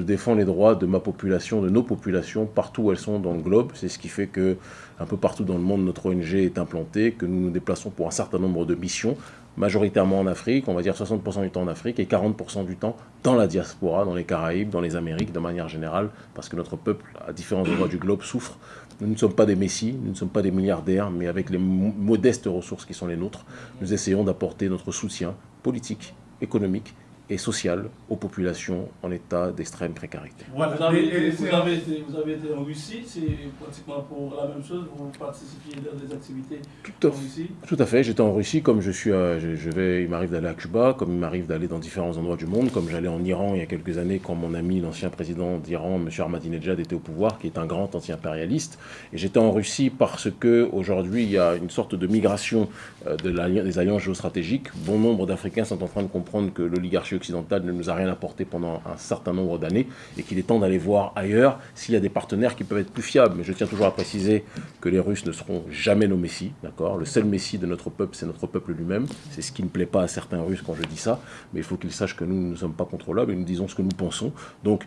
je défends les droits de ma population, de nos populations, partout où elles sont dans le globe. C'est ce qui fait que, un peu partout dans le monde, notre ONG est implantée, que nous nous déplaçons pour un certain nombre de missions, majoritairement en Afrique, on va dire 60% du temps en Afrique et 40% du temps dans la diaspora, dans les Caraïbes, dans les Amériques de manière générale, parce que notre peuple, à différents endroits du globe, souffre. Nous ne sommes pas des messies, nous ne sommes pas des milliardaires, mais avec les modestes ressources qui sont les nôtres, nous essayons d'apporter notre soutien politique, économique et sociale aux populations en état d'extrême précarité. Vous, avez, été, en Russie, c'est pratiquement pour la même chose, vous participiez dans des activités tout en Russie Tout à fait, j'étais en Russie, comme je suis, je, vais, il m'arrive d'aller à Cuba, comme il m'arrive d'aller dans différents endroits du monde, comme j'allais en Iran il y a quelques années quand mon ami, l'ancien président d'Iran, M. Ahmadinejad, était au pouvoir, qui est un grand anti-impérialiste. Et j'étais en Russie parce que aujourd'hui il y a une sorte de migration euh, de des alliances géostratégiques. Bon nombre d'Africains sont en train de comprendre que l'oligarchie ne nous a rien apporté pendant un certain nombre d'années et qu'il est temps d'aller voir ailleurs s'il y a des partenaires qui peuvent être plus fiables. Mais je tiens toujours à préciser que les Russes ne seront jamais nos messies, d'accord? Le seul messie de notre peuple, c'est notre peuple lui-même. C'est ce qui ne plaît pas à certains Russes quand je dis ça, mais il faut qu'ils sachent que nous ne sommes pas contrôlables et nous disons ce que nous pensons. Donc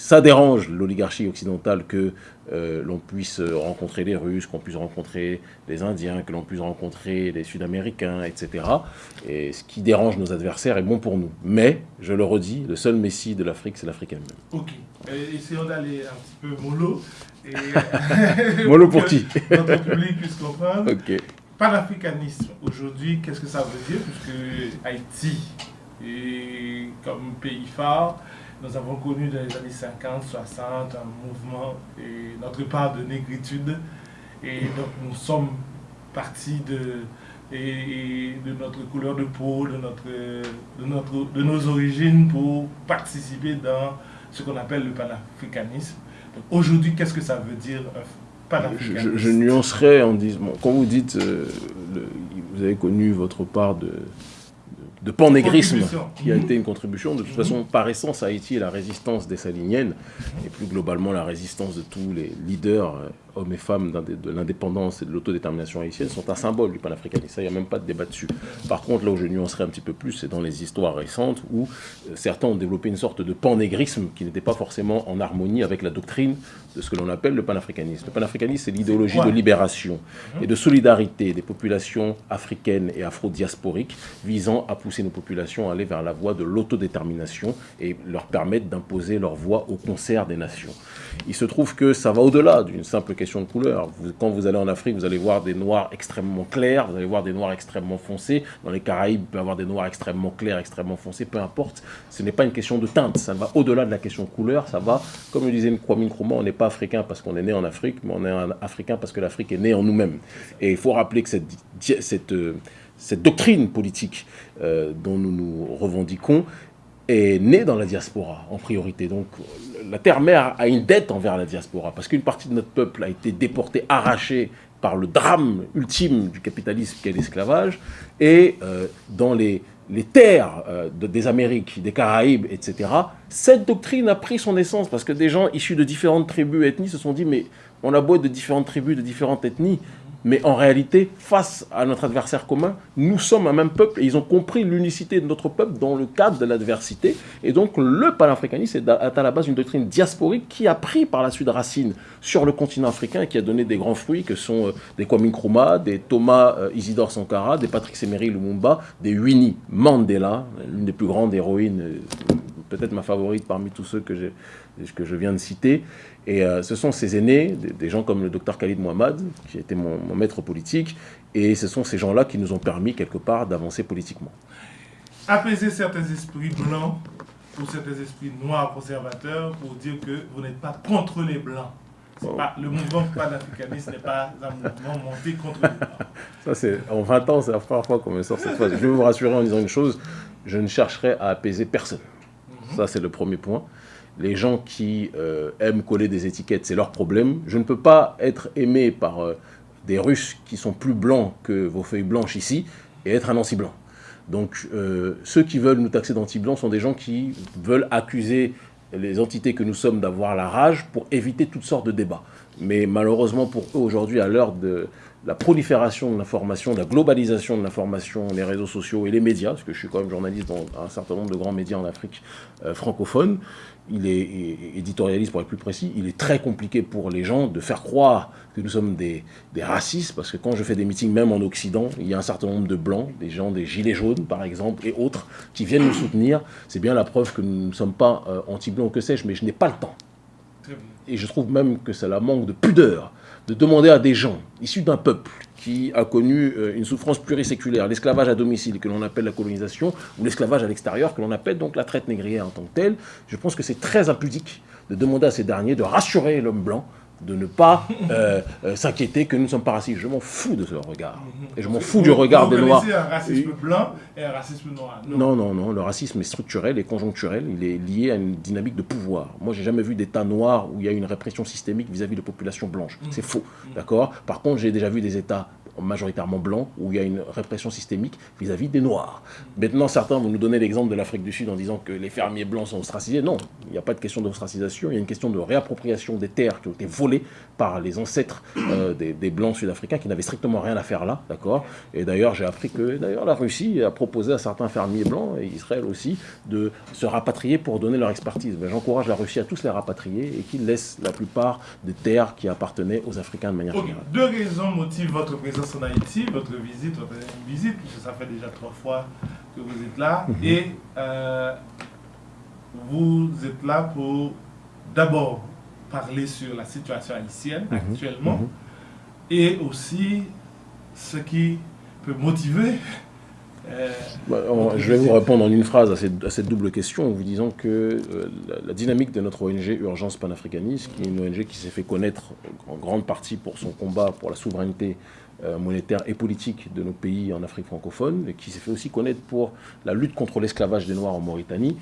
ça dérange l'oligarchie occidentale que euh, l'on puisse rencontrer les Russes, qu'on puisse rencontrer les Indiens, que l'on puisse rencontrer les Sud-Américains, etc. Et ce qui dérange nos adversaires est bon pour nous. Mais, je le redis, le seul messie de l'Afrique, c'est l'Afrique elle-même. Ok. essayons d'aller un petit peu mollo. mollo pour, qui? Notre public puisse comprendre. Ok. Panafricanisme, aujourd'hui, qu'est-ce que ça veut dire? Puisque Haïti, est comme pays phare, nous avons connu dans les années 50, 60 un mouvement et notre part de négritude. Et donc nous sommes partis de, et, de notre couleur de peau, de, notre, de, notre, de nos origines pour participer dans ce qu'on appelle le panafricanisme. Aujourd'hui, qu'est-ce que ça veut dire panafricanisme? Je, je, nuancerai en disant, quand vous dites, euh, vous avez connu votre part de, de panégrisme qui a été une contribution. De toute façon, par essence, Haïti est la résistance des Saliniennes et plus globalement la résistance de tous les leaders euh, hommes et femmes de l'indépendance et de l'autodétermination haïtienne sont un symbole du panafricanisme. il n'y a même pas de débat dessus. Par contre, là où je nuancerai un petit peu plus, c'est dans les histoires récentes où euh, certains ont développé une sorte de panégrisme qui n'était pas forcément en harmonie avec la doctrine de ce que l'on appelle le panafricanisme. Le panafricanisme, c'est l'idéologie de libération et de solidarité des populations africaines et afro-diasporiques visant à pousser nos populations à aller vers la voie de l'autodétermination et leur permettre d'imposer leur voix au concert des nations. Il se trouve que ça va au-delà d'une simple question de couleur. quand vous allez en Afrique, vous allez voir des noirs extrêmement clairs, vous allez voir des noirs extrêmement foncés. Dans les Caraïbes, peut y avoir des noirs extrêmement clairs, extrêmement foncés, peu importe. Ce n'est pas une question de teinte, ça va au-delà de la question de couleur. Ça va, comme le disait Kwame Nkrumah, on n'est pas africain parce qu'on est né en Afrique, mais on est africain parce que l'Afrique est née en nous-mêmes. Et il faut rappeler que cette, euh, doctrine politique euh, dont nous nous revendiquons est née dans la diaspora en priorité. Donc la terre-mère a une dette envers la diaspora, parce qu'une partie de notre peuple a été déportée, arrachée par le drame ultime du capitalisme qu'est l'esclavage, et euh, dans les, les terres euh, des Amériques, des Caraïbes, etc., cette doctrine a pris son essence, parce que des gens issus de différentes tribus et ethnies se sont dit, mais on a beau être de différentes tribus, de différentes ethnies, mais en réalité, face à notre adversaire commun, nous sommes un même peuple et ils ont compris l'unicité de notre peuple dans le cadre de l'adversité. Et donc le panafricanisme est à la base une doctrine diasporique qui a pris par la suite racine sur le continent africain et qui a donné des grands fruits que sont euh, des Kwame Nkrumah, des Thomas euh, Isidore Sankara, des Patrick Emery Lumumba, des Winnie Mandela, l'une des plus grandes héroïnes, euh, peut-être ma favorite parmi tous ceux que, que je viens de citer. Et euh, ce sont ces aînés, des, gens comme le docteur Khalid Mohamed, qui était mon, maître politique, et ce sont ces gens-là qui nous ont permis, quelque part, d'avancer politiquement. Apaiser certains esprits blancs pour certains esprits noirs conservateurs pour dire que vous n'êtes pas contre les blancs. le mouvement panafricaniste n'est pas un mouvement monté contre les blancs. Ça, c'est, en 20 ans, c'est la première fois qu'on me sort cette phrase. Je vais vous rassurer en disant une chose, je ne chercherai à apaiser personne. Mhm. Ça, c'est le premier point les gens qui euh, aiment coller des étiquettes, c'est leur problème. Je ne peux pas être aimé par euh, des Russes qui sont plus blancs que vos feuilles blanches ici et être un anti-blanc. Donc euh, ceux qui veulent nous taxer d'anti-blancs sont des gens qui veulent accuser les entités que nous sommes d'avoir la rage pour éviter toutes sortes de débats. Mais malheureusement pour eux aujourd'hui, à l'heure de, la prolifération de l'information, la globalisation de l'information, les réseaux sociaux et les médias, parce que je suis quand même journaliste dans un certain nombre de grands médias en Afrique euh, francophone, il est éditorialiste pour être plus précis, il est très compliqué pour les gens de faire croire que nous sommes des, des, racistes, parce que quand je fais des meetings, même en Occident, il y a un certain nombre de blancs, des gens des gilets jaunes par exemple, et autres, qui viennent nous soutenir. C'est bien la preuve que nous ne sommes pas euh, anti-blancs, que sais-je, mais je n'ai pas le temps. Et je trouve même que c'est la manque de pudeur de demander à des gens issus d'un peuple qui a connu euh, une souffrance pluriséculaire, l'esclavage à domicile que l'on appelle la colonisation, ou l'esclavage à l'extérieur que l'on appelle donc la traite négrière en tant que telle, je pense que c'est très impudique de demander à ces derniers de rassurer l'homme blanc de ne pas euh, euh, s'inquiéter que nous ne sommes pas racistes. Je m'en fous de ce regard. Et je m'en fous du regard des Noirs. un racisme blanc et un racisme noir. Non? non, non, Le racisme est structurel et conjoncturel. Il est lié à une dynamique de pouvoir. Moi, j'ai jamais vu d'État noir où il y a une répression systémique vis-à-vis de populations blanches. C'est faux. Mhm. D'accord? Par contre, j'ai déjà vu des États majoritairement blancs, où il y a une répression systémique vis-à-vis des Noirs. Maintenant, certains vont nous donner l'exemple de l'Afrique du Sud en disant que les fermiers blancs sont ostracisés. Non, il n'y a pas de question d'ostracisation, il y a une question de réappropriation des terres qui ont été volées par les ancêtres euh, des, blancs sud-africains qui n'avaient strictement rien à faire là, d'accord? Et d'ailleurs, j'ai appris que d'ailleurs la Russie a proposé à certains fermiers blancs, et Israël aussi, de se rapatrier pour donner leur expertise. Ben, j'encourage la Russie à tous les rapatrier et qu'ils laissent la plupart des terres qui appartenaient aux Africains de manière générale. Deux raisons motivent votre présence en Haïti, votre visite, votre visite, puisque ça fait déjà trois fois que vous êtes là. Mhm. Et euh, vous êtes là pour d'abord parler sur la situation haïtienne mhm. actuellement mhm. et aussi ce qui peut motiver. Euh, bah, je vais vous répondre en une phrase à cette, double question en vous disant que euh, la, la, dynamique de notre ONG Urgence Panafricanisme, qui est une ONG qui s'est fait connaître en grande partie pour son combat pour la souveraineté euh, monétaire et politique de nos pays en Afrique francophone, qui s'est fait aussi connaître pour la lutte contre l'esclavage des Noirs en Mauritanie,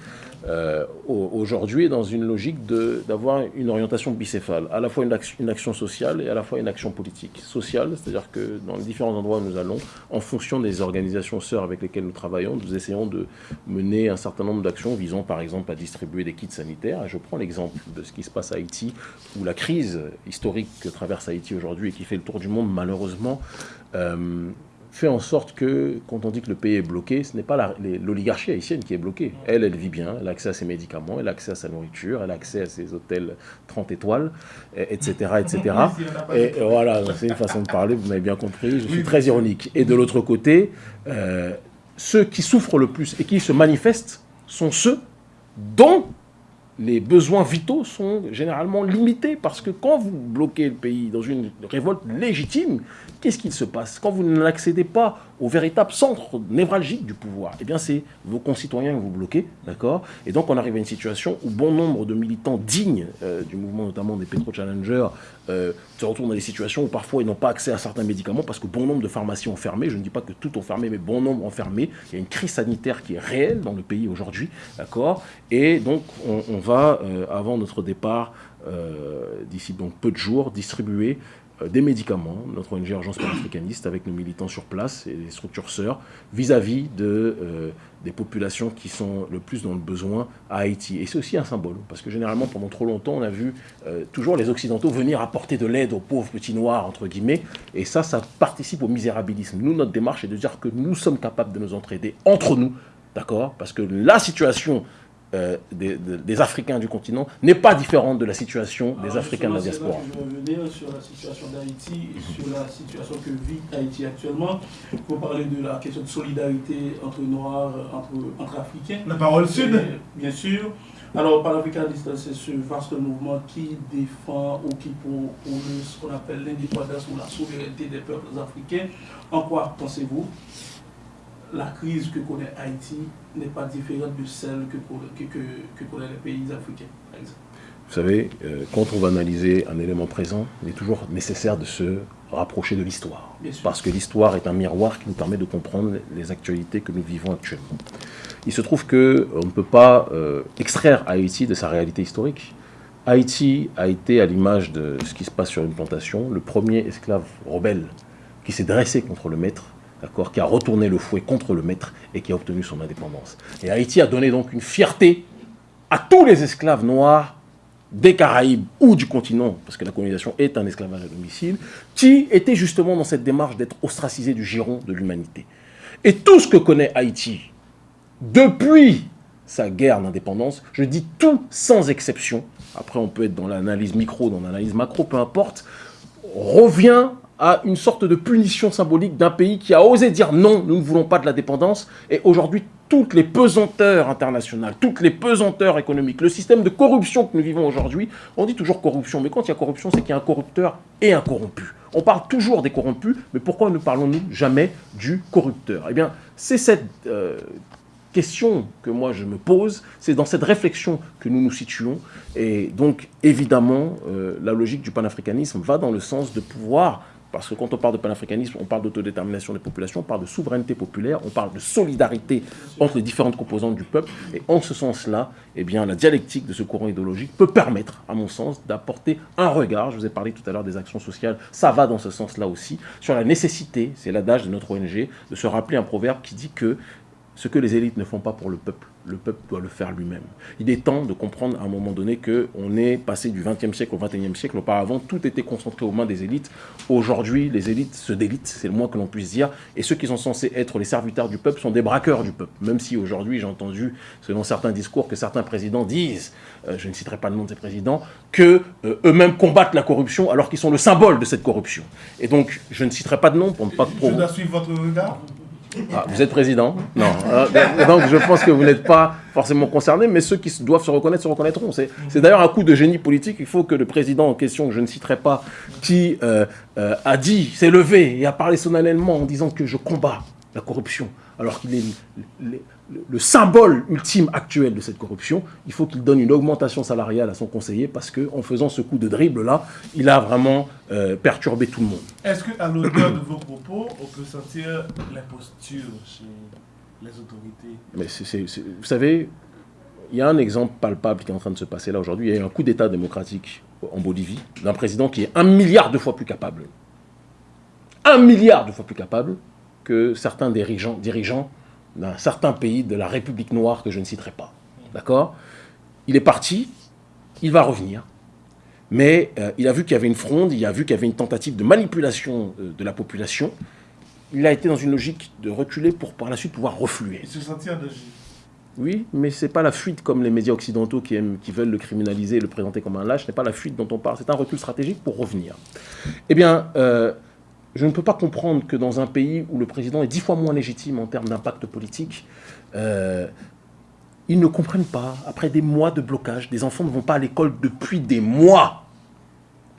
euh, aujourd'hui est dans une logique d'avoir une orientation bicéphale, à la fois une action, sociale et à la fois une action politique. Sociale, c'est-à-dire que dans les différents endroits où nous allons, en fonction des organisations sœurs avec lesquelles nous travaillons, nous essayons de mener un certain nombre d'actions visant par exemple à distribuer des kits sanitaires. Je prends l'exemple de ce qui se passe à Haïti, où la crise historique que traverse Haïti aujourd'hui et qui fait le tour du monde malheureusement, euh, fait en sorte que, quand on dit que le pays est bloqué, ce n'est pas l'oligarchie haïtienne qui est bloquée. Elle, elle vit bien, elle a accès à ses médicaments, elle a accès à sa nourriture, elle a accès à ses hôtels 30 étoiles, etc. etc. Et voilà, c'est une façon de parler, vous m'avez bien compris, je suis très ironique. Et de l'autre côté, euh, ceux qui souffrent le plus et qui se manifestent sont ceux dont les besoins vitaux sont généralement limités parce que quand vous bloquez le pays dans une révolte légitime, qu'est-ce qu'il se passe? Quand vous n'accédez pas au véritable centre névralgique du pouvoir, eh bien c'est vos concitoyens que vous bloquez, d'accord? Et donc on arrive à une situation où bon nombre de militants dignes euh, du mouvement notamment des pétro-challengers euh, se retrouvent dans des situations où parfois ils n'ont pas accès à certains médicaments parce que bon nombre de pharmacies ont fermé, je ne dis pas que toutes ont fermé, mais bon nombre ont fermé. Il y a une crise sanitaire qui est réelle dans le pays aujourd'hui, d'accord? Et donc on, va, euh, avant notre départ, d'ici donc peu de jours, distribuer des médicaments, notre ONG Urgence panafricaniste, avec nos militants sur place et les structures sœurs, vis-à-vis de, euh, des populations qui sont le plus dans le besoin à Haïti. Et c'est aussi un symbole, parce que généralement, pendant trop longtemps, on a vu euh, toujours les Occidentaux venir apporter de l'aide aux pauvres petits noirs, entre guillemets, et ça, ça participe au misérabilisme. Nous, notre démarche est de dire que nous sommes capables de nous entraider entre nous, d'accord? Parce que la situation euh, des, Africains du continent n'est pas différente de la situation des Africains de la diaspora. je vais revenir sur la situation d'Haïti et sur la situation que vit Haïti actuellement pour parler de la question de solidarité entre Noirs, entre, entre Africains. La parole sud Bien sûr. Alors, panafricaniste, c'est ce vaste mouvement qui défend ou qui pour, ce qu'on appelle l'indépendance ou la souveraineté des peuples africains. En quoi pensez-vous? La crise que connaît Haïti n'est pas différente de celle que, que, connaissent les pays africains, par exemple. Vous savez, euh, quand on va analyser un élément présent, il est toujours nécessaire de se rapprocher de l'histoire. Parce que l'histoire est un miroir qui nous permet de comprendre les actualités que nous vivons actuellement. Il se trouve qu'on ne peut pas euh, extraire Haïti de sa réalité historique. Haïti a été, à l'image de ce qui se passe sur une plantation, le premier esclave rebelle qui s'est dressé contre le maître qui a retourné le fouet contre le maître et qui a obtenu son indépendance. Et Haïti a donné donc une fierté à tous les esclaves noirs des Caraïbes ou du continent, parce que la colonisation est un esclavage à domicile, qui était justement dans cette démarche d'être ostracisé du giron de l'humanité. Et tout ce que connaît Haïti, depuis sa guerre d'indépendance, je dis tout sans exception, après on peut être dans l'analyse micro, dans l'analyse macro, peu importe, revient à une sorte de punition symbolique d'un pays qui a osé dire non, nous ne voulons pas de la dépendance, et aujourd'hui toutes les pesanteurs internationales, toutes les pesanteurs économiques, le système de corruption que nous vivons aujourd'hui, on dit toujours corruption, mais quand il y a corruption, c'est qu'il y a un corrupteur et un corrompu. On parle toujours des corrompus, mais pourquoi ne parlons-nous jamais du corrupteur? Eh bien, c'est cette euh, question que moi je me pose, c'est dans cette réflexion que nous nous situons. Et donc, évidemment, euh, la logique du panafricanisme va dans le sens de pouvoir parce que quand on parle de panafricanisme, on parle d'autodétermination des populations, on parle de souveraineté populaire, on parle de solidarité entre les différentes composantes du peuple. Et en ce sens-là, eh bien, la dialectique de ce courant idéologique peut permettre, à mon sens, d'apporter un regard. Je vous ai parlé tout à l'heure des actions sociales, ça va dans ce sens-là aussi, sur la nécessité, c'est l'adage de notre ONG, de se rappeler un proverbe qui dit que ce que les élites ne font pas pour le peuple, le peuple doit le faire lui-même. Il est temps de comprendre à un moment donné qu'on est passé du XXe siècle au XXIe siècle. Auparavant, tout était concentré aux mains des élites. Aujourd'hui, les élites se délitent, c'est le moins que l'on puisse dire. Et ceux qui sont censés être les serviteurs du peuple sont des braqueurs du peuple. Même si aujourd'hui, j'ai entendu, selon certains discours, que certains présidents disent, euh, je ne citerai pas le nom de ces présidents, que euh, eux-mêmes combattent la corruption alors qu'ils sont le symbole de cette corruption. Et donc, je ne citerai pas de nom pour ne pas... Je dois suivre votre regard ah, vous êtes président Non. Ah, donc je pense que vous n'êtes pas forcément concerné, mais ceux qui doivent se reconnaître se reconnaîtront. C'est d'ailleurs un coup de génie politique. Il faut que le président en question, que je ne citerai pas, qui euh, euh, a dit, s'est levé et a parlé solennellement en disant que je combats la corruption, alors qu'il est le, symbole ultime actuel de cette corruption, il faut qu'il donne une augmentation salariale à son conseiller parce qu'en faisant ce coup de dribble-là, il a vraiment euh, perturbé tout le monde. Est-ce qu'à l'auteur de vos propos, on peut sentir l'imposture chez les autorités? Mais Vous savez, il y a un exemple palpable qui est en train de se passer là aujourd'hui. Il y a un coup d'État démocratique en Bolivie d'un président qui est un milliard de fois plus capable. Un milliard de fois plus capable que certains dirigeants, dirigeants d'un certain pays de la République noire que je ne citerai pas. D'accord? Il est parti, il va revenir, mais euh, il a vu qu'il y avait une fronde, il a vu qu'il y avait une tentative de manipulation euh, de la population. Il a été dans une logique de reculer pour par la suite pouvoir refluer. Il se sentit en Oui, mais ce n'est pas la fuite comme les médias occidentaux qui, aiment, qui veulent le criminaliser et le présenter comme un lâche, ce n'est pas la fuite dont on parle, c'est un recul stratégique pour revenir. Eh bien, euh, je ne peux pas comprendre que dans un pays où le président est dix fois moins légitime en termes d'impact politique, euh, ils ne comprennent pas, après des mois de blocage, des enfants ne vont pas à l'école depuis des mois,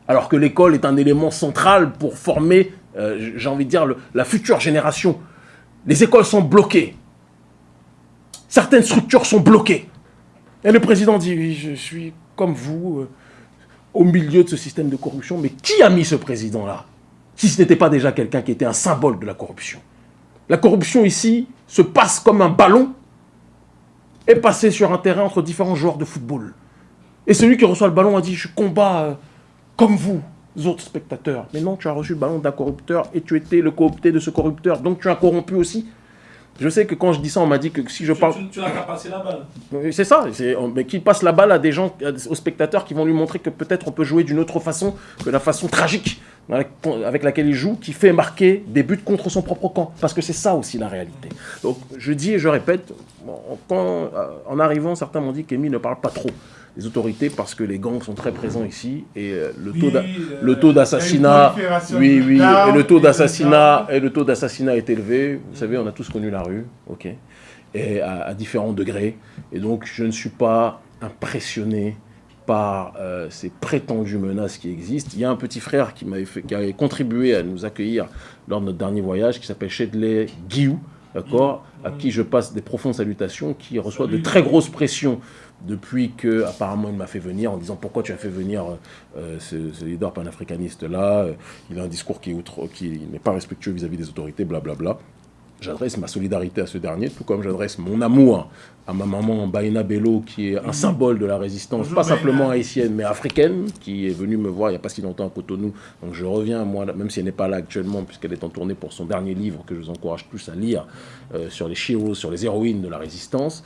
alors que l'école est un élément central pour former, euh, j'ai envie de dire, la future génération. Les écoles sont bloquées. Certaines structures sont bloquées. Et le président dit, oui, je suis comme vous, euh, au milieu de ce système de corruption, mais qui a mis ce président-là? Si ce n'était pas déjà quelqu'un qui était un symbole de la corruption. La corruption ici se passe comme un ballon et passé sur un terrain entre différents joueurs de football. Et celui qui reçoit le ballon a dit « je combats euh, comme vous, autres spectateurs ». Mais non, tu as reçu le ballon d'un corrupteur et tu étais le coopté de ce corrupteur, donc tu as corrompu aussi. Je sais que quand je dis ça, on m'a dit que si je parle... Tu, n'as qu'à passer la balle. C'est ça, mais qu'il passe la balle à des gens, aux spectateurs qui vont lui montrer que peut-être on peut jouer d'une autre façon que la façon tragique avec laquelle il joue, qui fait marquer des buts contre son propre camp. Parce que c'est ça aussi la réalité. Donc je dis et je répète, euh, en arrivant, certains m'ont dit qu'Emile ne parle pas trop des autorités parce que les gangs sont très présents ici et euh, le taux euh, le taux d'assassinat oui oui et le taux d'assassinat et le taux d'assassinat est élevé. Vous savez on a tous connu la rue ok et à différents degrés. Et donc je ne suis pas impressionné par euh, ces prétendues menaces qui existent. Il y a un petit frère qui, fait, qui avait contribué à nous accueillir lors de notre dernier voyage, qui s'appelle Shedley Guiou, d'accord, à qui je passe des profondes salutations, qui reçoit de très grosses pressions depuis que apparemment il m'a fait venir en disant pourquoi tu as fait venir euh, ce, leader panafricaniste là, il a un discours qui, qui n'est pas respectueux vis-à-vis -vis des autorités, blablabla. Bla bla. J'adresse ma solidarité à ce dernier, tout comme j'adresse mon amour à ma maman Baina Bello, qui est un symbole de la résistance, pas simplement haïtienne, mais africaine, qui est venue me voir il n'y a pas si longtemps à Cotonou. Donc je reviens, moi, même si elle n'est pas là actuellement, puisqu'elle est en tournée pour son dernier livre, que je vous encourage tous à lire, euh, sur les héros, sur les héroïnes de la résistance.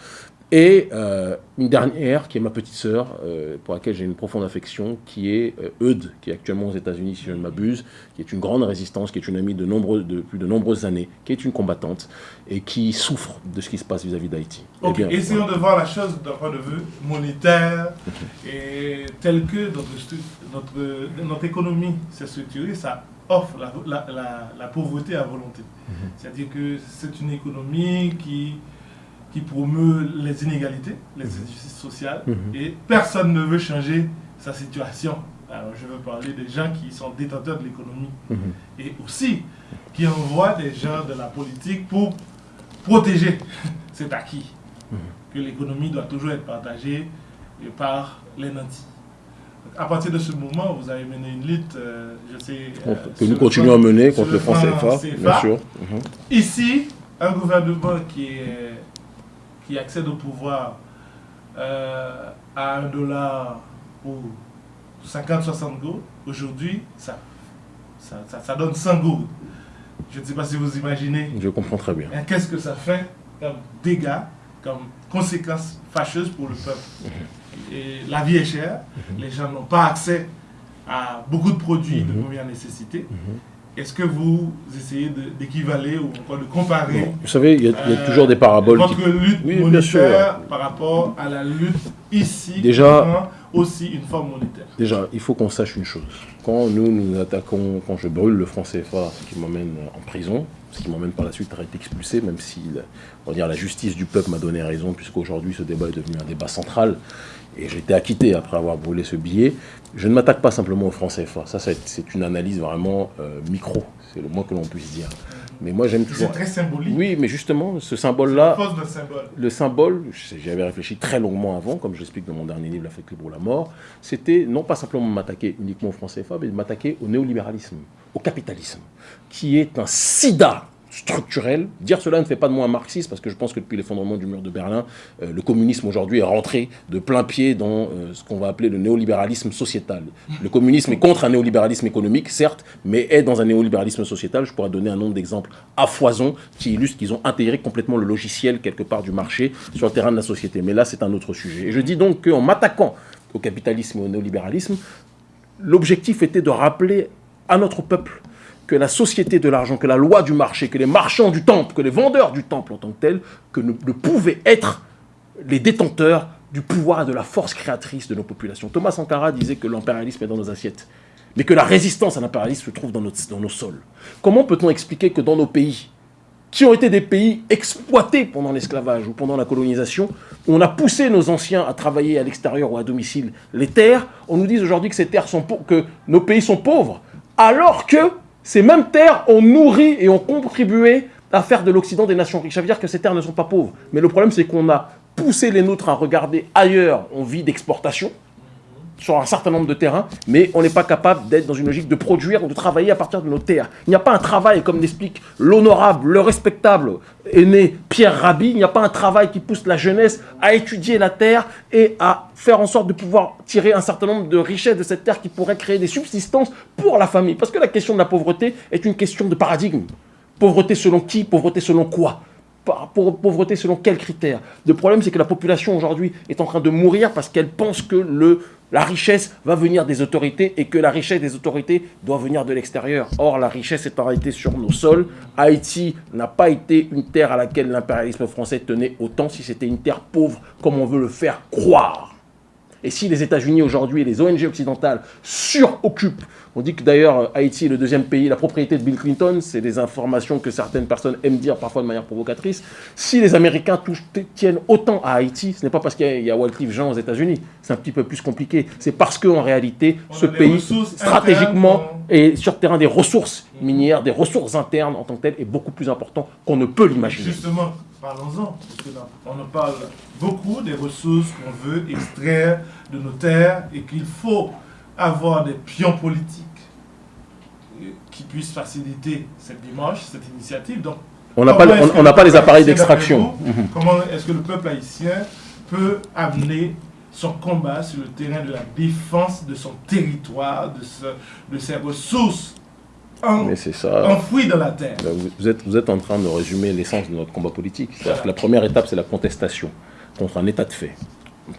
Et euh, une dernière, qui est ma petite sœur, euh, pour laquelle j'ai une profonde affection, qui est euh, Eudes, qui est actuellement aux États-Unis, si je ne m'abuse, qui est une grande résistance, qui est une amie de, nombreux, de plus de nombreuses années, qui est une combattante et qui souffre de ce qui se passe vis-à-vis d'Haïti. Ok, eh essayons de voir la chose d'un point de vue monétaire et tel que notre, notre, notre économie s'est structurée, ça offre la, la, la, pauvreté à volonté. Mhm. C'est-à-dire que c'est une économie qui qui promeut les inégalités, les mhm. injustices sociales, mhm. et personne ne veut changer sa situation. Alors je veux parler des gens qui sont détenteurs de l'économie mhm. et aussi qui envoient des gens de la politique pour protéger cet acquis, que l'économie doit toujours être partagée par les nantis. À partir de ce moment, vous avez mené une lutte, euh, je sais... Euh, que nous continuons à mener contre le franc CFA, bien sûr. Ici, un gouvernement qui est qui accède au pouvoir euh, à un dollar ou 50-60 gourdes, aujourd'hui, ça, ça, donne 100 gourdes. Je ne sais pas si vous imaginez. Je comprends très bien. Qu'est-ce que ça fait comme dégâts, comme conséquences fâcheuses pour le peuple? Mhm. Et La vie est chère, mhm. les gens n'ont pas accès à beaucoup de produits de mhm. première nécessité. Est-ce que vous essayez d'équivaler ou encore de comparer Vous savez, il y, a, euh, toujours des paraboles. Votre lutte oui, monétaire par rapport à la lutte ici, déjà, aussi une forme monétaire. Déjà, il faut qu'on sache une chose. Quand nous nous attaquons, quand je brûle le franc CFA, ce qui m'emmène en prison, ce qui m'emmène par la suite à être expulsé, même si on va dire, la justice du peuple m'a donné raison, puisqu'aujourd'hui ce débat est devenu un débat central, et j'ai été acquitté après avoir brûlé ce billet. Je ne m'attaque pas simplement au franc CFA. Ça, c'est une analyse vraiment euh, micro. C'est le moins que l'on puisse dire. Mais moi, j'aime toujours. C'est très symbolique. Oui, mais justement, ce symbole-là. symbole. Le symbole, j'avais réfléchi très longuement avant, comme j'explique dans mon dernier livre, La fête pour la mort. C'était non pas simplement m'attaquer uniquement au franc CFA, mais de m'attaquer au néolibéralisme, au capitalisme, qui est un sida structurel. Dire cela ne fait pas de moi un marxiste, parce que je pense que depuis l'effondrement du mur de Berlin, euh, le communisme aujourd'hui est rentré de plein pied dans euh, ce qu'on va appeler le néolibéralisme sociétal. Le communisme est contre un néolibéralisme économique, certes, mais est dans un néolibéralisme sociétal. Je pourrais donner un nombre d'exemples à foison qui illustrent qu'ils ont intégré complètement le logiciel quelque part du marché sur le terrain de la société. Mais là, c'est un autre sujet. Et je dis donc qu'en m'attaquant au capitalisme et au néolibéralisme, l'objectif était de rappeler à notre peuple que la société de l'argent, que la loi du marché, que les marchands du temple, que les vendeurs du temple en tant que tels, que ne, pouvaient être les détenteurs du pouvoir et de la force créatrice de nos populations. Thomas Sankara disait que l'impérialisme est dans nos assiettes, mais que la résistance à l'impérialisme se trouve dans, dans nos sols. Comment peut-on expliquer que dans nos pays, qui ont été des pays exploités pendant l'esclavage ou pendant la colonisation, où on a poussé nos anciens à travailler à l'extérieur ou à domicile les terres, on nous dit aujourd'hui que ces terres sont que nos pays sont pauvres, alors que ces mêmes terres ont nourri et ont contribué à faire de l'Occident des nations riches. Ça veut dire que ces terres ne sont pas pauvres. Mais le problème, c'est qu'on a poussé les nôtres à regarder ailleurs. On vit d'exportation sur un certain nombre de terrains, mais on n'est pas capable d'être dans une logique de produire ou de travailler à partir de nos terres. Il n'y a pas un travail, comme l'explique l'honorable, le respectable aîné Pierre Rabhi, il n'y a pas un travail qui pousse la jeunesse à étudier la terre et à faire en sorte de pouvoir tirer un certain nombre de richesses de cette terre qui pourrait créer des subsistances pour la famille. Parce que la question de la pauvreté est une question de paradigme. Pauvreté selon qui Pauvreté selon quoi? Pauvreté selon quels critères? Le problème, c'est que la population aujourd'hui est en train de mourir parce qu'elle pense que le la richesse va venir des autorités et que la richesse des autorités doit venir de l'extérieur. Or, la richesse est en réalité sur nos sols. Haïti n'a pas été une terre à laquelle l'impérialisme français tenait autant si c'était une terre pauvre comme on veut le faire croire. Et si les États-Unis aujourd'hui et les ONG occidentales suroccupent on dit que d'ailleurs Haïti est le deuxième pays, la propriété de Bill Clinton, c'est des informations que certaines personnes aiment dire parfois de manière provocatrice. Si les Américains tiennent autant à Haïti, ce n'est pas parce qu'il y a Wycliffe Jean aux États-Unis, c'est un petit peu plus compliqué. C'est parce qu'en réalité, ce pays, stratégiquement, et sur le terrain des ressources minières, des ressources internes en tant que tel, est beaucoup plus important qu'on ne peut l'imaginer. Justement, parlons-en, on en parle beaucoup des ressources qu'on veut extraire de nos terres et qu'il faut avoir des pions politiques qui puissent faciliter cette démarche, cette initiative. Donc, on n'a pas, on, pas les appareils d'extraction. Mhm. Comment est-ce que le peuple haïtien peut amener son combat sur le terrain de la défense de son territoire, de, ce, de ses ressources enfouies dans la terre vous êtes, vous êtes en train de résumer l'essence de notre combat politique. La première étape, c'est la contestation contre un état de fait.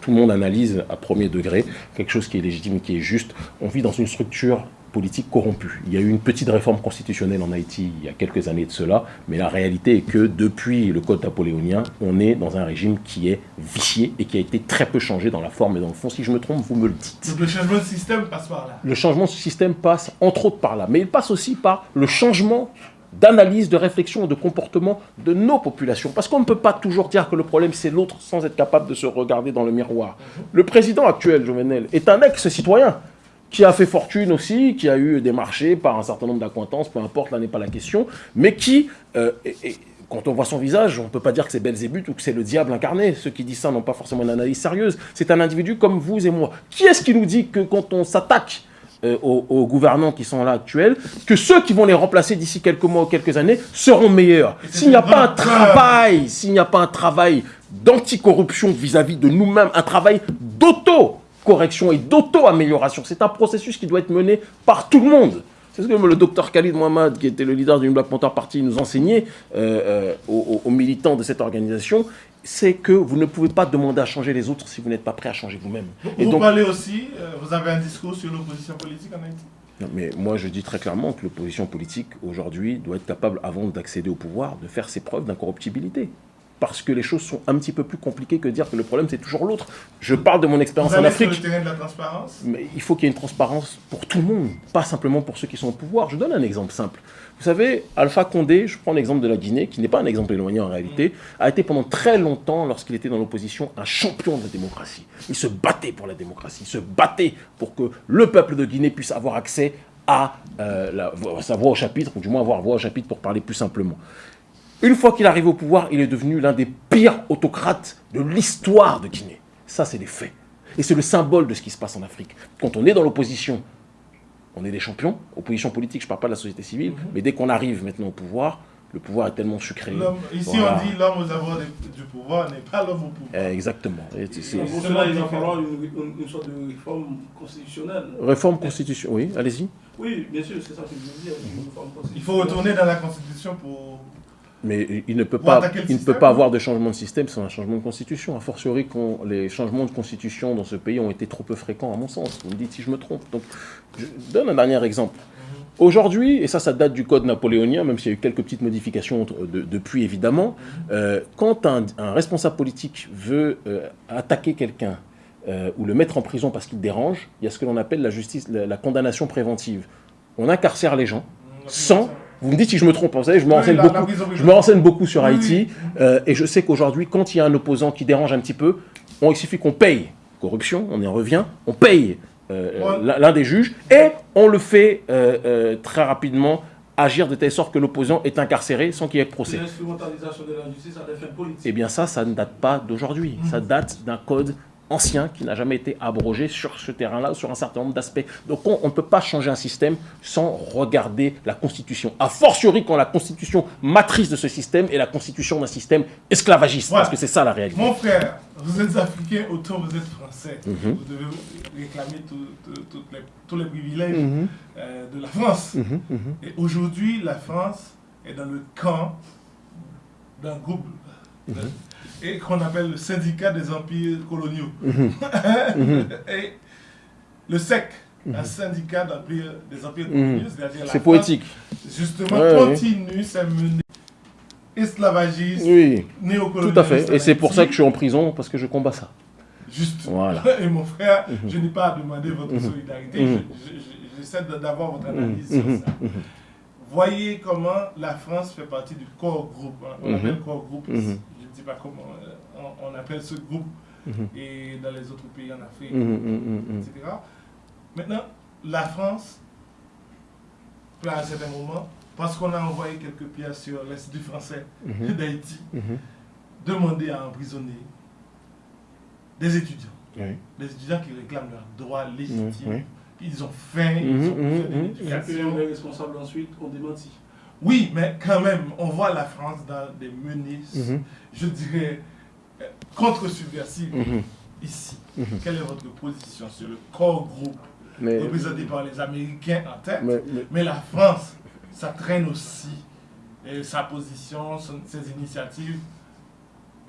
Tout le monde analyse à premier degré quelque chose qui est légitime, qui est juste. On vit dans une structure politique corrompue. Il y a eu une petite réforme constitutionnelle en Haïti il y a quelques années de cela, mais la réalité est que depuis le code napoléonien, on est dans un régime qui est vicié et qui a été très peu changé dans la forme et dans le fond. Si je me trompe, vous me le dites. Donc le changement de système passe par là Le changement de système passe entre autres par là, mais il passe aussi par le changement d'analyse, de réflexion, de comportement de nos populations. Parce qu'on ne peut pas toujours dire que le problème c'est l'autre sans être capable de se regarder dans le miroir. Le président actuel, Jovenel, est un ex-citoyen qui a fait fortune aussi, qui a eu des marchés par un certain nombre d'acquaintances, peu importe, là n'est pas la question, mais qui, euh, quand on voit son visage, on ne peut pas dire que c'est Belzébuth ou que c'est le diable incarné. Ceux qui disent ça n'ont pas forcément une analyse sérieuse. C'est un individu comme vous et moi. Qui est-ce qui nous dit que quand on s'attaque euh, aux, gouvernants qui sont là actuels, que ceux qui vont les remplacer d'ici quelques mois ou quelques années seront meilleurs? S'il n'y a pas un travail, s'il n'y a pas un travail d'anticorruption vis-à-vis de nous-mêmes, un travail d'auto-correction et d'auto-amélioration, c'est un processus qui doit être mené par tout le monde. C'est ce que le docteur Khalid Mohamed, qui était le leader du Black Panther Party, nous enseignait euh, euh, aux, militants de cette organisation c'est que vous ne pouvez pas demander à changer les autres si vous n'êtes pas prêt à changer vous-même. Vous, vous parlez aussi, euh, vous avez un discours sur l'opposition politique en Haïti? Non, mais moi je dis très clairement que l'opposition politique aujourd'hui doit être capable, avant d'accéder au pouvoir, de faire ses preuves d'incorruptibilité parce que les choses sont un petit peu plus compliquées que de dire que le problème c'est toujours l'autre. Je parle de mon expérience en Afrique. Sur le terrain de la transparence? Mais il faut qu'il y ait une transparence pour tout le monde, pas simplement pour ceux qui sont au pouvoir. Je donne un exemple simple. Vous savez, Alpha Condé, je prends l'exemple de la Guinée, qui n'est pas un exemple éloigné en réalité, a été pendant très longtemps, lorsqu'il était dans l'opposition, un champion de la démocratie. Il se battait pour la démocratie, il se battait pour que le peuple de Guinée puisse avoir accès à euh, sa voix au chapitre, ou du moins avoir voix au chapitre pour parler plus simplement. Une fois qu'il arrive au pouvoir, il est devenu l'un des pires autocrates de l'histoire de Guinée. Ça, c'est des faits. Et c'est le symbole de ce qui se passe en Afrique. Quand on est dans l'opposition, on est des champions. Opposition politique, je ne parle pas de la société civile, mhm. mais dès qu'on arrive maintenant au pouvoir, le pouvoir est tellement sucré. Ici, on dit l'homme aux avoirs du pouvoir n'est pas l'homme au pouvoir. exactement. Et pour cela, il va falloir une, sorte de réforme constitutionnelle. Réforme constitutionnelle, oui, allez-y. Oui, bien sûr, c'est ça que je veux dire. Il faut retourner dans la Constitution pour mais il ne peut pas, il ne peut pas avoir de changement de système sans un changement de constitution. A fortiori, les changements de constitution dans ce pays ont été trop peu fréquents, à mon sens. Vous me dites si je me trompe. Donc, je donne un dernier exemple. Aujourd'hui, et ça, ça date du code napoléonien, même s'il y a eu quelques petites modifications depuis, évidemment, euh, quand un, responsable politique veut euh, attaquer quelqu'un euh, ou le mettre en prison parce qu'il dérange, il y a ce que l'on appelle la justice, la condamnation préventive. On incarcère les gens sans vous me dites si je me trompe, vous savez, je me renseigne, beaucoup, je me renseigne beaucoup sur Haïti, euh, et je sais qu'aujourd'hui, quand il y a un opposant qui dérange un petit peu, on, il suffit qu'on paye, corruption, on y revient, on paye euh, l'un des juges, et on le fait euh, très rapidement agir de telle sorte que l'opposant est incarcéré sans qu'il y ait procès. L'instrumentalisation de la justice à des fins politiques. Eh bien ça, ça ne date pas d'aujourd'hui, ça date d'un code ancien qui n'a jamais été abrogé sur ce terrain-là, sur un certain nombre d'aspects. Donc on, ne peut pas changer un système sans regarder la Constitution. A fortiori quand la Constitution matrice de ce système est la Constitution d'un système esclavagiste, parce que c'est ça la réalité. Mon frère, vous êtes africain, autant vous êtes français. Mhm. Vous devez réclamer tous les privilèges mhm. euh, de la France. Mhm, Et aujourd'hui, la France est dans le camp d'un groupe et qu'on appelle le syndicat des empires coloniaux. Mhm. Mhm. et le SEC, un mhm. syndicat des empires coloniaux, c'est-à-dire C'est poétique. Justement, continue sa menée esclavagiste, oui. Tout à fait. Et c'est pour ça que je suis en prison, parce que je combats ça. Juste. Voilà. Et mon frère, je n'ai pas à demander votre solidarité, j'essaie d'avoir votre analyse sur ça. Voyez comment la France fait partie du corps groupe. Hein. On appelle corps groupe pas comment euh, on, appelle ce groupe, mhm. et dans les autres pays en Afrique, mhm, mhm, etc. Maintenant, la France, à un certain moment, parce qu'on a envoyé quelques pièces sur l'Institut français d'Haïti, demander à emprisonner des étudiants. Des étudiants qui réclament leurs droits légitimes. Ils ont faim, ils ont besoin d'éducation. Les responsables ensuite ont démenti. Oui, mais quand même, on voit la France dans des menaces, mhm. je dirais, euh, contre-subversives mhm. ici. Mhm. Quelle est votre position sur le corps groupe représenté par les Américains en tête? Mais, la France, ça traîne aussi. Et sa position, ses initiatives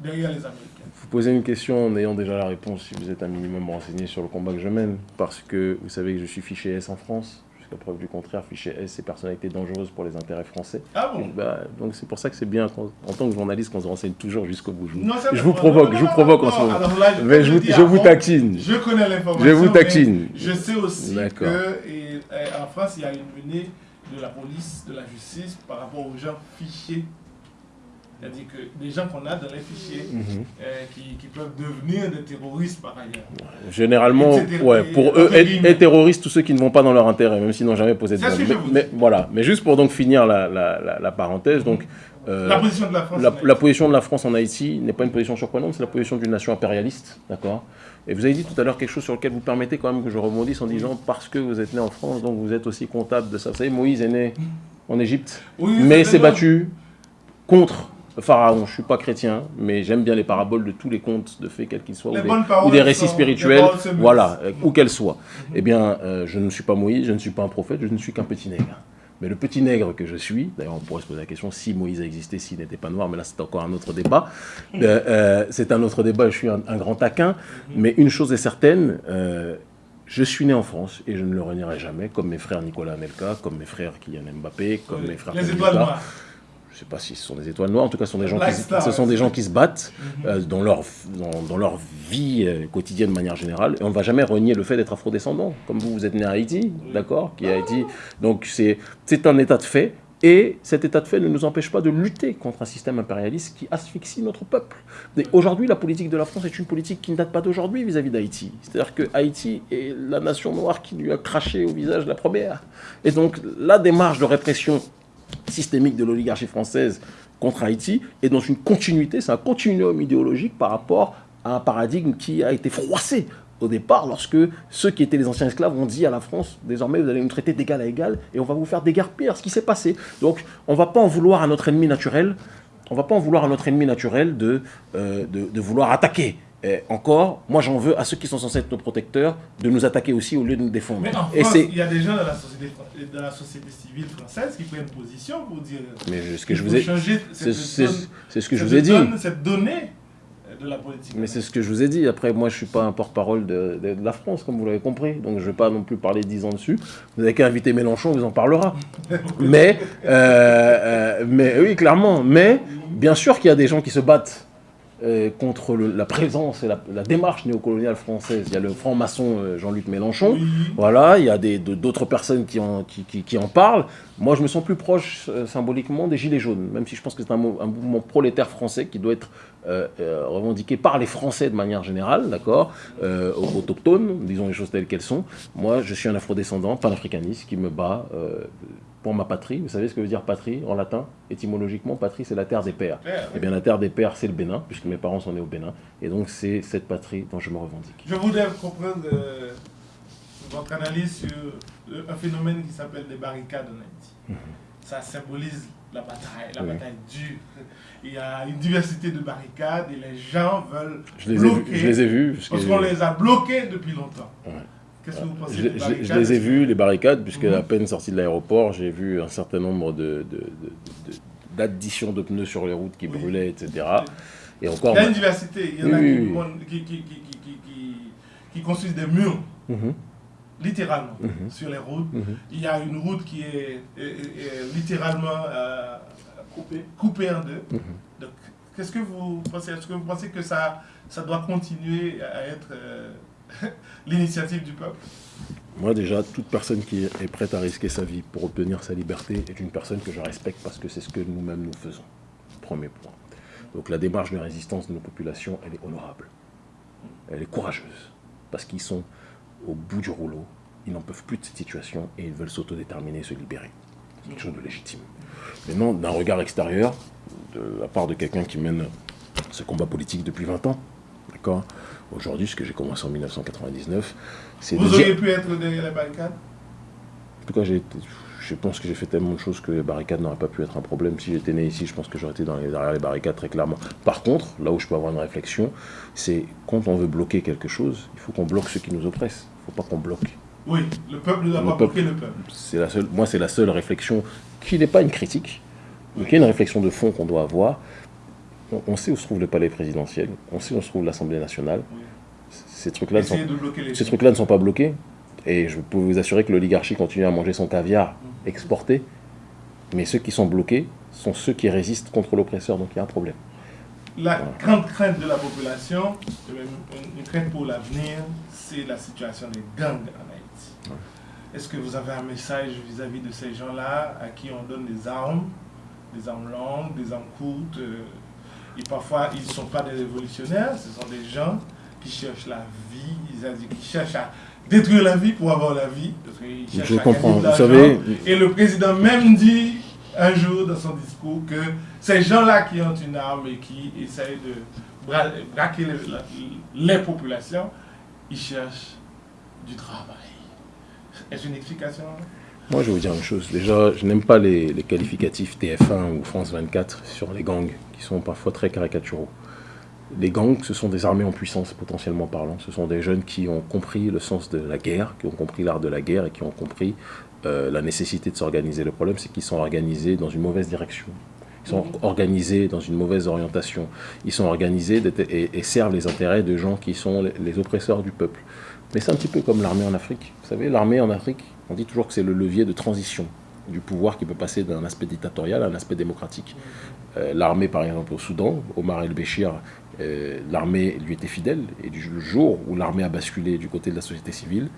derrière les Américains Vous posez une question en ayant déjà la réponse si vous êtes un minimum renseigné sur le combat que je mène, parce que vous savez que je suis fiché S en France. Jusqu'à preuve du contraire, fiché S, c'est personnalité dangereuse pour les intérêts français. Ah bon bah, Donc c'est pour ça que c'est bien, en tant que journaliste, qu'on se renseigne toujours jusqu'au bout. Je, vous provoque, je vous provoque en ce moment. mais je, vous, je vous taquine. Je connais l'information. Je vous taquine. Je sais aussi qu'en France, il y a une menée de la police, de la justice par rapport aux gens fichés c'est-à-dire que des gens qu'on a dans les fichiers mhm. euh, qui, peuvent devenir des terroristes par ailleurs. Généralement, ouais, pour eux, être, terroristes, tous ceux qui ne vont pas dans leur intérêt, même s'ils n'ont jamais posé de problème. Mais, voilà. mais juste pour donc finir la, la, la, parenthèse, donc, euh, la position de la France. La, position de la France en Haïti n'est pas une position surprenante, c'est la position d'une nation impérialiste, d'accord? Et vous avez dit tout à l'heure quelque chose sur lequel vous permettez quand même que je rebondisse en disant parce que vous êtes né en France, donc vous êtes aussi comptable de ça. Vous savez, Moïse est né en Égypte, mais s'est battu contre Pharaon, je ne suis pas chrétien, mais j'aime bien les paraboles de tous les contes de fées, quels qu'ils soient, ou des, récits spirituels, voilà, euh, où qu'elles soient. Eh bien, euh, je ne suis pas Moïse, je ne suis pas un prophète, je ne suis qu'un petit nègre. Mais le petit nègre que je suis, d'ailleurs on pourrait se poser la question si Moïse a existé, s'il n'était pas noir, mais là c'est encore un autre débat. Euh, c'est un autre débat, je suis un, grand taquin. Mais une chose est certaine, je suis né en France et je ne le renierai jamais, comme mes frères Nicolas Anelka, comme mes frères Kylian Mbappé, comme mes frères... Les étoiles noires je ne sais pas si ce sont des étoiles noires, en tout cas ce sont des gens, qui, ce sont des gens qui se battent mhm. euh, dans, leur, dans, leur vie euh, quotidienne de manière générale. Et on ne va jamais renier le fait d'être afrodescendant, comme vous, vous êtes né à Haïti, d'accord qui Haïti. Donc c'est un état de fait. Et cet état de fait ne nous empêche pas de lutter contre un système impérialiste qui asphyxie notre peuple. Aujourd'hui, la politique de la France est une politique qui ne date pas d'aujourd'hui vis-à-vis d'Haïti. C'est-à-dire que Haïti est la nation noire qui lui a craché au visage la première. Et donc, la démarche de répression systémique de l'oligarchie française contre Haïti est dans une continuité, c'est un continuum idéologique par rapport à un paradigme qui a été froissé au départ lorsque ceux qui étaient les anciens esclaves ont dit à la France désormais vous allez nous traiter d'égal à égal et on va vous faire déguerpir ce qui s'est passé. Donc on ne va pas en vouloir à notre ennemi naturel, on va pas en vouloir à notre ennemi naturel de, euh, de vouloir attaquer et encore, moi j'en veux à ceux qui sont censés être nos protecteurs de nous attaquer aussi au lieu de nous défendre. Mais en France, il y a des gens dans la société, dans la société civile française qui prennent position pour dire. Mais ce que je vous ai, c'est ce que je vous ai dit. Cette donnée de la politique. Mais c'est ce que je vous ai dit. Après, moi, je suis pas un porte-parole de, la France, comme vous l'avez compris. Donc, je vais pas non plus parler dix ans dessus. Vous n'avez qu'à inviter Mélenchon, vous en parlera. mais, euh, euh, mais oui, clairement. Mais bien sûr qu'il y a des gens qui se battent euh, contre la présence et la, démarche néocoloniale française. Il y a le franc-maçon euh, Jean-Luc Mélenchon, voilà, il y a d'autres personnes qui en, qui, en, parlent. Moi, je me sens plus proche euh, symboliquement des Gilets jaunes, même si je pense que c'est un, mouvement prolétaire français qui doit être revendiqué par les Français de manière générale, d'accord, autochtones, disons les choses telles qu'elles sont. Moi, je suis un afrodescendant, panafricaniste, qui me bat pour ma patrie. Vous savez ce que veut dire patrie en latin? Étymologiquement, patrie, c'est la terre des pères. Et eh bien, la terre des pères, c'est le Bénin, puisque mes parents sont nés au Bénin. Et donc, c'est cette patrie dont je me revendique. Je voudrais comprendre euh, votre analyse sur un phénomène qui s'appelle les barricades en Haïti. Mhm. Ça symbolise la bataille, la bataille dure. Il y a une diversité de barricades et les gens veulent je les bloquer. Ai je les ai vus. Parce qu'on les a bloqués depuis longtemps. Qu'est-ce que vous pensez je, je, les ai vus, les barricades, puisque mhm. à peine sorti de l'aéroport, j'ai vu un certain nombre de, d'additions de, pneus sur les routes qui brûlaient, etc. Et encore, il y a une diversité. Il y en a qui, qui, qui, construisent des murs, mhm. littéralement, mhm. sur les routes. Il y a une route qui est, littéralement euh, coupée. en deux. Donc, qu'est-ce que vous pensez? Est-ce que vous pensez que ça, ça doit continuer à être... Euh, l'initiative du peuple Moi déjà, toute personne qui est prête à risquer sa vie pour obtenir sa liberté est une personne que je respecte parce que c'est ce que nous-mêmes nous faisons. Premier point. Donc la démarche de résistance de nos populations, elle est honorable. Elle est courageuse. Parce qu'ils sont au bout du rouleau, ils n'en peuvent plus de cette situation et ils veulent s'autodéterminer et se libérer. C'est quelque chose de légitime. Maintenant, d'un regard extérieur, de la part de quelqu'un qui mène ce combat politique depuis 20 ans, d'accord Aujourd'hui, ce que j'ai commencé en 1999, c'est Vous auriez pu être derrière les barricades? En tout cas, je pense que j'ai fait tellement de choses que les barricades n'auraient pas pu être un problème. Si j'étais né ici, je pense que j'aurais été dans les, derrière les barricades très clairement. Par contre, là où je peux avoir une réflexion, c'est quand on veut bloquer quelque chose, il faut qu'on bloque ceux qui nous oppressent. Il ne faut pas qu'on bloque. Oui, le peuple ne doit pas bloquer le peuple. La seule, moi, c'est la seule réflexion qui n'est pas une critique, mais qui est une réflexion de fond qu'on doit avoir on, sait où se trouve le palais présidentiel, on sait où se trouve l'Assemblée nationale. Ces trucs-là sont, trucs ne sont pas bloqués. Et je peux vous assurer que l'oligarchie continue à manger son caviar mhm. exporté. Mais ceux qui sont bloqués sont ceux qui résistent contre l'oppresseur. Donc il y a un problème. La grande crainte de la population, une crainte pour l'avenir, c'est la situation des gangs en Haïti. Est-ce que vous avez un message vis-à-vis de ces gens-là à qui on donne des armes, des armes longues, des armes courtes euh, Et parfois, ils ne sont pas des révolutionnaires, ce sont des gens qui cherchent la vie, qui cherchent à détruire la vie pour avoir la vie. Je comprends, vous savez. Et le président même dit un jour dans son discours que ces gens-là qui ont une arme et qui essayent de braquer les, populations, ils cherchent du travail. Est-ce une explication? Moi, je vais vous dire une chose. Déjà, je n'aime pas les, les, qualificatifs TF1 ou France 24 sur les gangs, qui sont parfois très caricaturaux. Les gangs, ce sont des armées en puissance, potentiellement parlant. Ce sont des jeunes qui ont compris le sens de la guerre, qui ont compris l'art de la guerre et qui ont compris euh, la nécessité de s'organiser. Le problème, c'est qu'ils sont organisés dans une mauvaise direction. Ils sont organisés dans une mauvaise orientation. Ils sont organisés et, servent les intérêts de gens qui sont les, oppresseurs du peuple. Mais c'est un petit peu comme l'armée en Afrique. Vous savez, l'armée en Afrique, on dit toujours que c'est le levier de transition du pouvoir qui peut passer d'un aspect dictatorial à un aspect démocratique. Euh, l'armée, par exemple, au Soudan, Omar el-Béchir, euh, l'armée lui était fidèle. Et du jour où l'armée a basculé du côté de la société civile,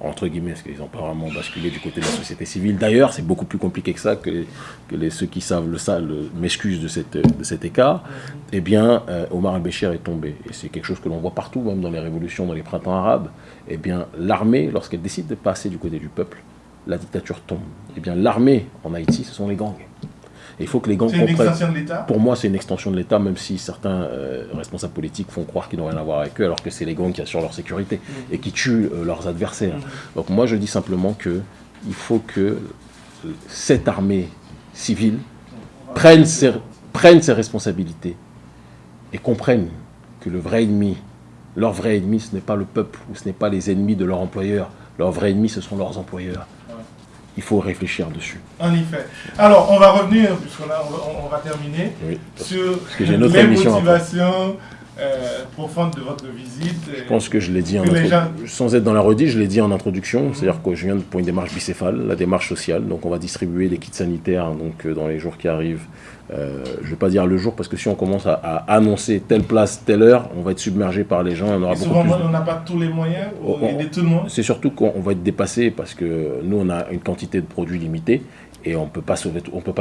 entre guillemets, parce qu'ils n'ont pas vraiment basculé du côté de la société civile. D'ailleurs, c'est beaucoup plus compliqué que ça, que, les, ceux qui savent le, ça m'excusent de, de cet écart. Eh bien, euh, Omar al-Béchir est tombé. Et c'est quelque chose que l'on voit partout, même dans les révolutions, dans les printemps arabes. Eh bien, l'armée, lorsqu'elle décide de passer du côté du peuple, la dictature tombe. Eh bien, l'armée en Haïti, ce sont les gangs il faut que les gangs comprennent. C'est une extension de l'État Pour moi, c'est une extension de l'État, même si certains euh, responsables politiques font croire qu'ils n'ont rien à voir avec eux, alors que c'est les gangs qui assurent leur sécurité et qui tuent euh, leurs adversaires. Mm. Donc moi, je dis simplement que il faut que euh, cette armée civile prenne ses, prenne ses responsabilités et comprenne que le vrai ennemi, leur vrai ennemi, ce n'est pas le peuple ou ce n'est pas les ennemis de leur employeur. Leur vrai ennemi, ce sont leurs employeurs il faut réfléchir dessus. En effet. Alors, on va revenir, puisqu'on on, va terminer, sur les motivations euh, profondes de votre visite. Je pense que je l'ai dit, en sans être dans la redite, je l'ai dit en introduction, c'est-à-dire que je viens pour une démarche bicéphale, la démarche sociale, donc on va distribuer des kits sanitaires donc, euh, dans les jours qui arrivent euh, je ne vais pas dire le jour, parce que si on commence à, annoncer telle place, telle heure, on va être submergé par les gens. On aura souvent, on n'a pas tous les moyens pour aider tout le monde. C'est surtout qu'on va être dépassé, parce que nous, on a une quantité de produits limitée, et on ne peut pas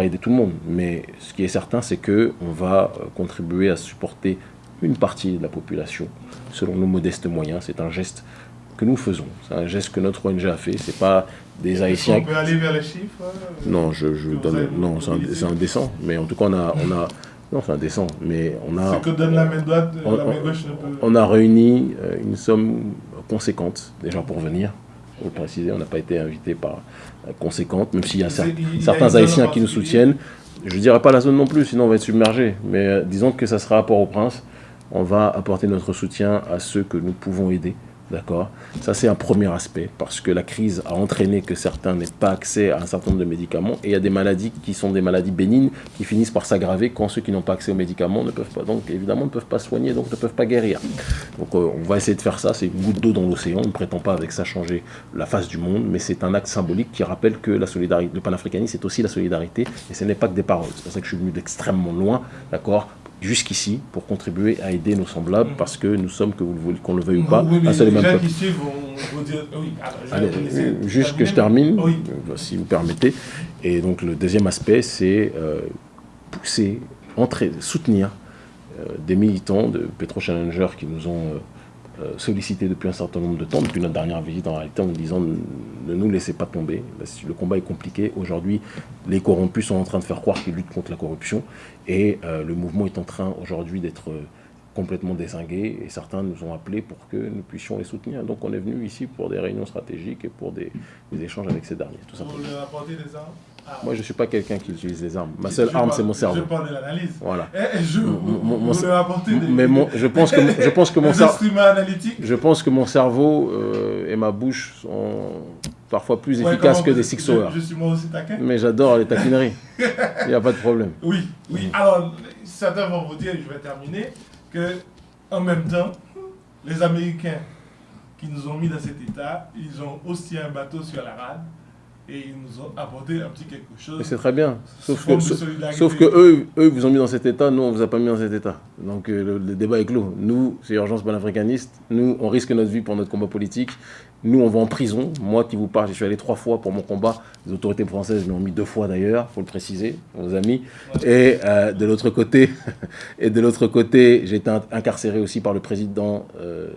aider tout le monde. Mais ce qui est certain, c'est qu'on va euh, contribuer à supporter une partie de la population, selon nos modestes moyens. C'est un geste que nous faisons. C'est un geste que notre ONG a fait. C'est pas des Haïtiens. On peut aller vers les chiffres euh, Non, je, je donne, non, c'est indécent. Mais en tout cas, on a, on a non, c'est indécent. Mais on a. Ce que donne la main droite, on, la main gauche On a réuni euh, une somme conséquente déjà pour venir. Pour le préciser, on n'a pas été invité par euh, conséquente, même s'il y a, certains Haïtiens qui nous soutiennent. Je ne dirais pas la zone non plus, sinon on va être submergé. Mais disons que ça sera à Port-au-Prince. On va apporter notre soutien à ceux que nous pouvons aider. D'accord? Ça, c'est un premier aspect, parce que la crise a entraîné que certains n'aient pas accès à un certain nombre de médicaments, et il y a des maladies qui sont des maladies bénignes qui finissent par s'aggraver quand ceux qui n'ont pas accès aux médicaments ne peuvent pas, donc évidemment, ne peuvent pas soigner, donc ne peuvent pas guérir. Donc euh, on va essayer de faire ça, c'est une goutte d'eau dans l'océan, on ne prétend pas avec ça changer la face du monde, mais c'est un acte symbolique qui rappelle que la solidarité, le panafricanisme, c'est aussi la solidarité, et ce n'est pas que des paroles. C'est pour ça que je suis venu d'extrêmement loin, d'accord? Jusqu'ici pour contribuer à aider nos semblables mm. parce que nous sommes, que vous qu'on le veuille ou pas, un seul et même peuple. Oui, alors, juste que je termine, euh, si vous permettez. Et donc le deuxième aspect, c'est euh, pousser, entrer, soutenir euh, des militants de Petro Challenger qui nous ont euh, sollicité depuis un certain nombre de temps, depuis notre dernière visite en réalité, en nous disant ne nous laissez pas tomber, le combat est compliqué. Aujourd'hui, les corrompus sont en train de faire croire qu'ils luttent contre la corruption et euh, le mouvement est en train aujourd'hui d'être euh, complètement désingué et certains nous ont appelés pour que nous puissions les soutenir. Donc on est venu ici pour des réunions stratégiques et pour des, échanges avec ces derniers. Des armes? Moi, je ne suis pas quelqu'un qui utilise les armes. Ma seule arme, c'est mon cerveau. Je parle de l'analyse. Voilà. Et eh, je, mon, vous des... Mais mon, je pense que, je pense que mon cerveau... Je pense que mon cerveau euh, et ma bouche sont parfois plus efficaces que des Six je, je, suis moi aussi taquin. Mais j'adore les taquineries. Il n'y a pas de problème. Oui, oui. Alors, certains vont vous dire, et je vais terminer, que en même temps, les Américains qui nous ont mis dans cet état, ils ont aussi un bateau sur la rade et ils nous ont apporté un petit quelque chose. C'est très bien. Sauf que, sauf que, eux, eux vous ont mis dans cet état, nous, on ne vous a pas mis dans cet état. Donc euh, le, débat est clos. Nous, c'est Urgence panafricaniste. Nous, on risque notre vie pour notre combat politique. Nous, on va en prison. Moi qui vous parle, je suis allé trois fois pour mon combat. Les autorités françaises m'ont mis deux fois d'ailleurs, faut le préciser, vos amis. Et euh, de l'autre côté, et de l'autre côté, j'ai été incarcéré aussi par le président, euh,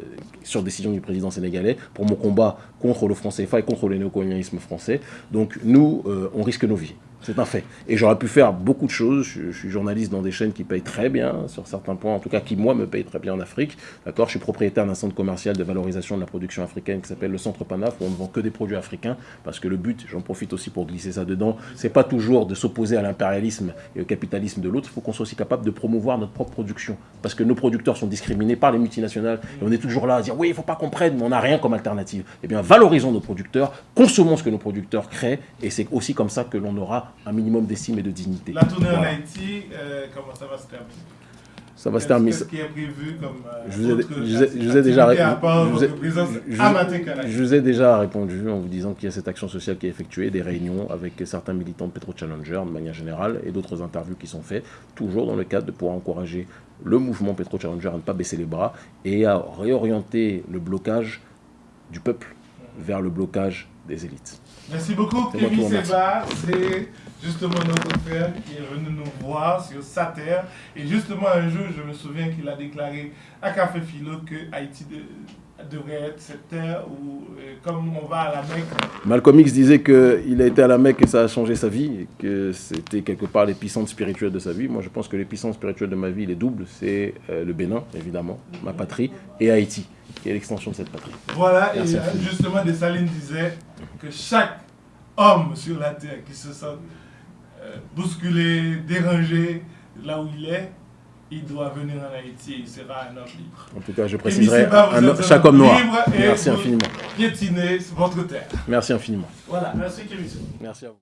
sur décision du président sénégalais, pour mon combat contre le franc CFA et contre le néocolonialisme français. Donc nous, euh, on risque nos vies. C'est un fait. Et j'aurais pu faire beaucoup de choses. Je, suis journaliste dans des chaînes qui payent très bien, sur certains points, en tout cas qui, moi, me payent très bien en Afrique. D'accord Je suis propriétaire d'un centre commercial de valorisation de la production africaine qui s'appelle le Centre Panaf, où on ne vend que des produits africains, parce que le but, j'en profite aussi pour glisser ça dedans, c'est pas toujours de s'opposer à l'impérialisme et au capitalisme de l'autre. Il faut qu'on soit aussi capable de promouvoir notre propre production. Parce que nos producteurs sont discriminés par les multinationales. Et on est toujours là à dire, oui, il ne faut pas qu'on prenne, mais on n'a rien comme alternative. Eh bien, valorisons nos producteurs, consommons ce que nos producteurs créent, et c'est aussi comme ça que l'on aura un minimum d'estime et de dignité. La tournée en Haïti, euh, comment ça va se terminer? Ça va se terminer. Qu'est-ce qui est prévu comme euh, je, vous ai, je, déjà je, vous ai déjà répondu en vous disant qu'il y a cette action sociale qui est effectuée, des réunions avec certains militants de Petro Challenger de manière générale et d'autres interviews qui sont faites, toujours dans le cadre de pouvoir encourager le mouvement Petro Challenger à ne pas baisser les bras et à réorienter le blocage du peuple vers le blocage des élites. Merci beaucoup, Kevin Seba. C'est justement notre frère qui est venu nous voir sur sa terre. Et justement, un jour, je me souviens qu'il a déclaré à Café Philo que Haïti devrait être cette terre où, euh, comme on va à la Mecque. Malcolm X disait qu'il a été à la Mecque et ça a changé sa vie, et que c'était quelque part l'épicentre spirituel de sa vie. Moi, je pense que l'épicentre spirituel de ma vie, il est double. C'est euh, le Bénin, évidemment, ma patrie, et Haïti, qui est l'extension de cette patrie. Voilà, et euh, justement, Dessalines disait que chaque homme sur la terre qui se sent bousculé, dérangé là où il est, il doit venir en Haïti et il sera un homme libre. En tout cas, je préciserai chaque homme noir. Merci infiniment. Piétiner votre terre. Merci infiniment. Voilà, merci Kevin. Merci à vous.